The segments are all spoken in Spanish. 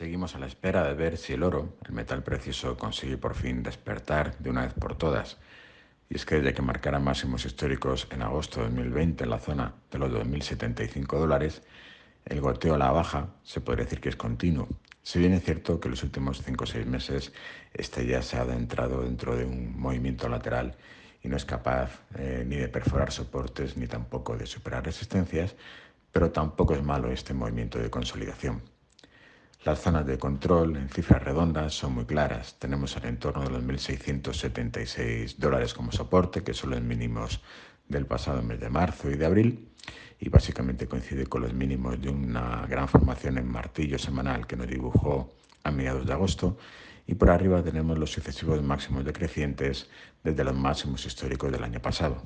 Seguimos a la espera de ver si el oro, el metal precioso, consigue por fin despertar de una vez por todas. Y es que desde que marcara máximos históricos en agosto de 2020 en la zona de los 2.075 dólares, el goteo a la baja se podría decir que es continuo. Si bien es cierto que en los últimos 5 o 6 meses este ya se ha adentrado dentro de un movimiento lateral y no es capaz eh, ni de perforar soportes ni tampoco de superar resistencias, pero tampoco es malo este movimiento de consolidación. Las zonas de control en cifras redondas son muy claras. Tenemos el entorno de los 1.676 dólares como soporte, que son los mínimos del pasado mes de marzo y de abril, y básicamente coincide con los mínimos de una gran formación en martillo semanal que nos dibujó a mediados de agosto, y por arriba tenemos los sucesivos máximos decrecientes desde los máximos históricos del año pasado.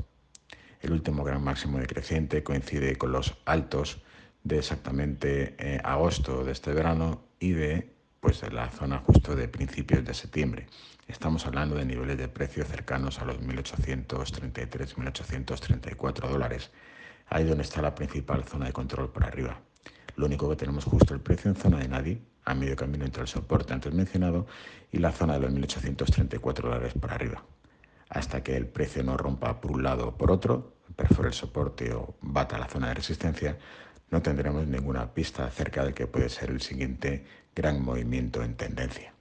El último gran máximo decreciente coincide con los altos de exactamente eh, agosto de este verano y de pues, la zona justo de principios de septiembre. Estamos hablando de niveles de precio cercanos a los 1.833, 1.834 dólares. Ahí donde está la principal zona de control por arriba. Lo único que tenemos justo el precio en zona de nadie, a medio camino entre el soporte antes mencionado y la zona de los 1.834 dólares por arriba. Hasta que el precio no rompa por un lado o por otro, perfore el soporte o bata la zona de resistencia, no tendremos ninguna pista acerca de que puede ser el siguiente gran movimiento en tendencia.